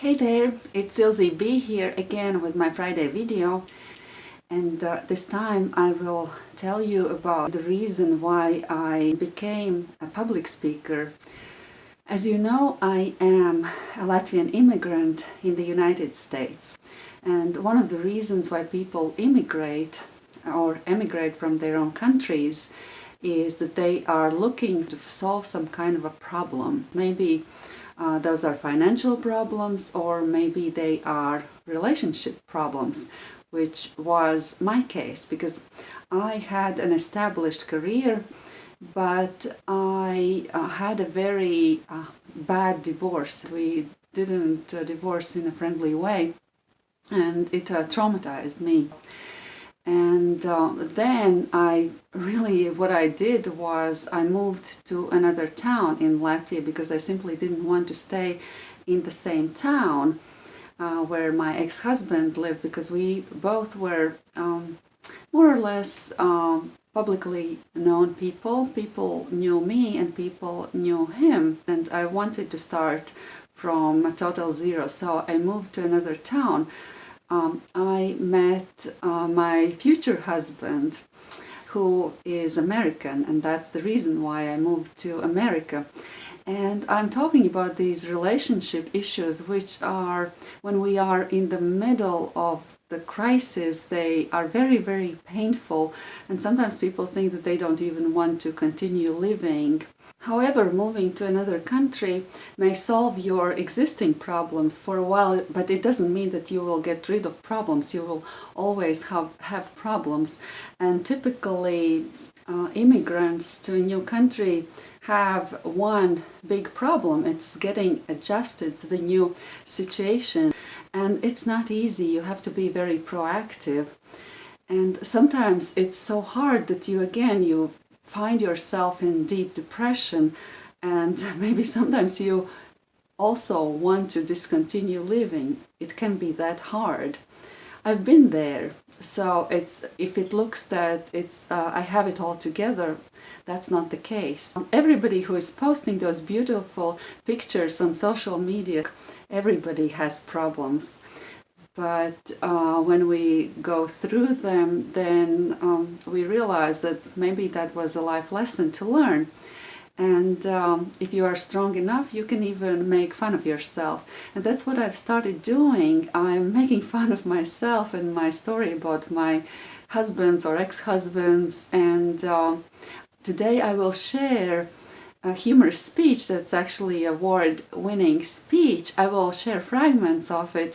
Hey there, it's Ilze B here again with my Friday video and uh, this time I will tell you about the reason why I became a public speaker. As you know, I am a Latvian immigrant in the United States and one of the reasons why people immigrate or emigrate from their own countries is that they are looking to solve some kind of a problem. Maybe uh, those are financial problems or maybe they are relationship problems, which was my case because I had an established career but I uh, had a very uh, bad divorce. We didn't uh, divorce in a friendly way and it uh, traumatized me. And uh, then I really, what I did was I moved to another town in Latvia because I simply didn't want to stay in the same town uh, where my ex-husband lived because we both were um, more or less um, publicly known people. People knew me and people knew him. And I wanted to start from a total zero. So I moved to another town um, I met uh, my future husband who is American and that's the reason why I moved to America. And I'm talking about these relationship issues which are, when we are in the middle of the crisis, they are very, very painful and sometimes people think that they don't even want to continue living However, moving to another country may solve your existing problems for a while, but it doesn't mean that you will get rid of problems. You will always have, have problems. And typically, uh, immigrants to a new country have one big problem. It's getting adjusted to the new situation. And it's not easy. You have to be very proactive. And sometimes it's so hard that you, again, you find yourself in deep depression and maybe sometimes you also want to discontinue living. It can be that hard. I've been there, so it's if it looks that it's uh, I have it all together, that's not the case. Everybody who is posting those beautiful pictures on social media, everybody has problems but uh, when we go through them then um, we realize that maybe that was a life lesson to learn. And um, if you are strong enough you can even make fun of yourself. And that's what I've started doing. I'm making fun of myself and my story about my husbands or ex-husbands. And uh, today I will share a humorous speech that's actually award-winning speech. I will share fragments of it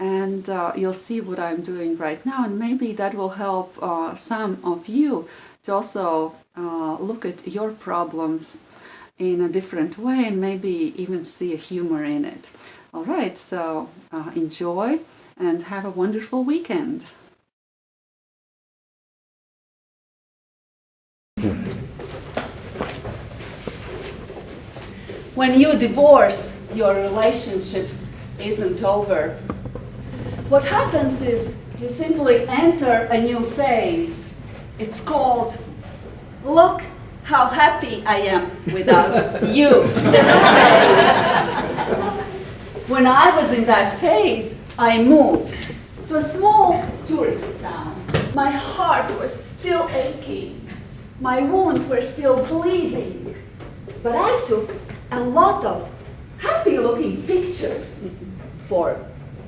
and uh, you'll see what I'm doing right now and maybe that will help uh, some of you to also uh, look at your problems in a different way and maybe even see a humor in it. Alright, so uh, enjoy and have a wonderful weekend. When you divorce, your relationship isn't over. What happens is you simply enter a new phase. It's called, look how happy I am without you. When I was in that phase, I moved to a small tourist town. My heart was still aching. My wounds were still bleeding. But I took a lot of happy-looking pictures for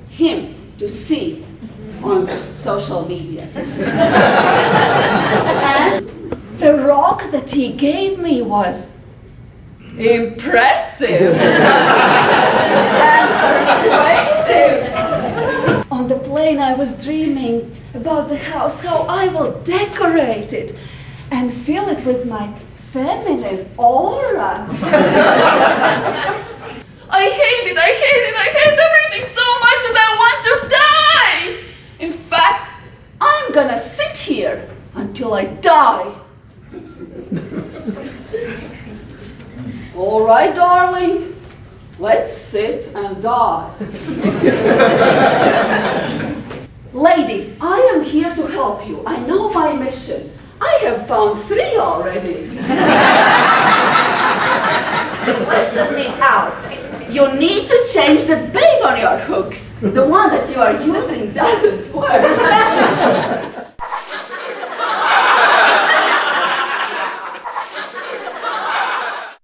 him to see on social media. and the rock that he gave me was impressive and persuasive. On the plane I was dreaming about the house, how I will decorate it and fill it with my feminine aura. I hate it, I hate it, I hate everything so much that I want to die! In fact, I'm gonna sit here until I die. All right, darling, let's sit and die. Ladies, I am here to help you. I know my mission. I have found three already. Listen me out. You need to change the bait on your hooks. The one that you are using doesn't work.